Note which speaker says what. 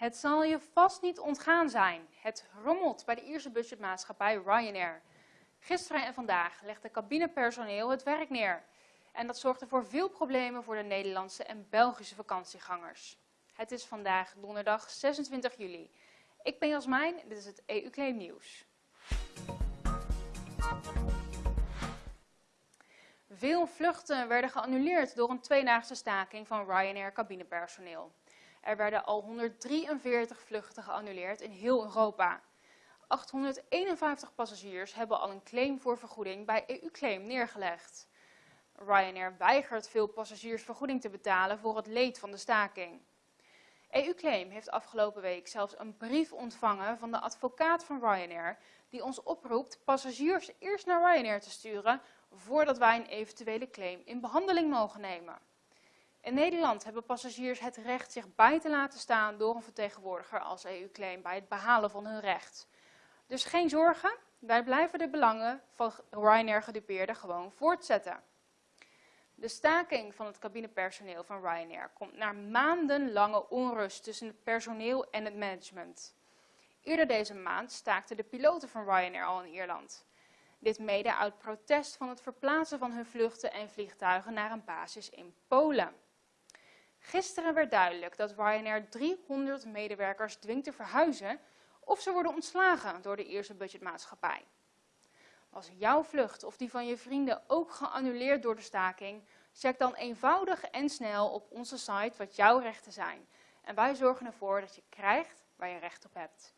Speaker 1: Het zal je vast niet ontgaan zijn. Het rommelt bij de Ierse budgetmaatschappij Ryanair. Gisteren en vandaag legde cabinepersoneel het werk neer. En dat zorgde voor veel problemen voor de Nederlandse en Belgische vakantiegangers. Het is vandaag donderdag 26 juli. Ik ben Jasmijn, dit is het EU-claim nieuws. Veel vluchten werden geannuleerd door een tweedaagse staking van Ryanair cabinepersoneel. Er werden al 143 vluchten geannuleerd in heel Europa. 851 passagiers hebben al een claim voor vergoeding bij EU-claim neergelegd. Ryanair weigert veel passagiers vergoeding te betalen voor het leed van de staking. EU-claim heeft afgelopen week zelfs een brief ontvangen van de advocaat van Ryanair die ons oproept passagiers eerst naar Ryanair te sturen voordat wij een eventuele claim in behandeling mogen nemen. In Nederland hebben passagiers het recht zich bij te laten staan door een vertegenwoordiger als EU-claim bij het behalen van hun recht. Dus geen zorgen, wij blijven de belangen van Ryanair gedupeerden gewoon voortzetten. De staking van het cabinepersoneel van Ryanair komt na maandenlange onrust tussen het personeel en het management. Eerder deze maand staakten de piloten van Ryanair al in Ierland. Dit mede uit protest van het verplaatsen van hun vluchten en vliegtuigen naar een basis in Polen. Gisteren werd duidelijk dat Ryanair 300 medewerkers dwingt te verhuizen of ze worden ontslagen door de eerste budgetmaatschappij. Was jouw vlucht of die van je vrienden ook geannuleerd door de staking, check dan eenvoudig en snel op onze site wat jouw rechten zijn. En wij zorgen ervoor dat je krijgt waar je recht op hebt.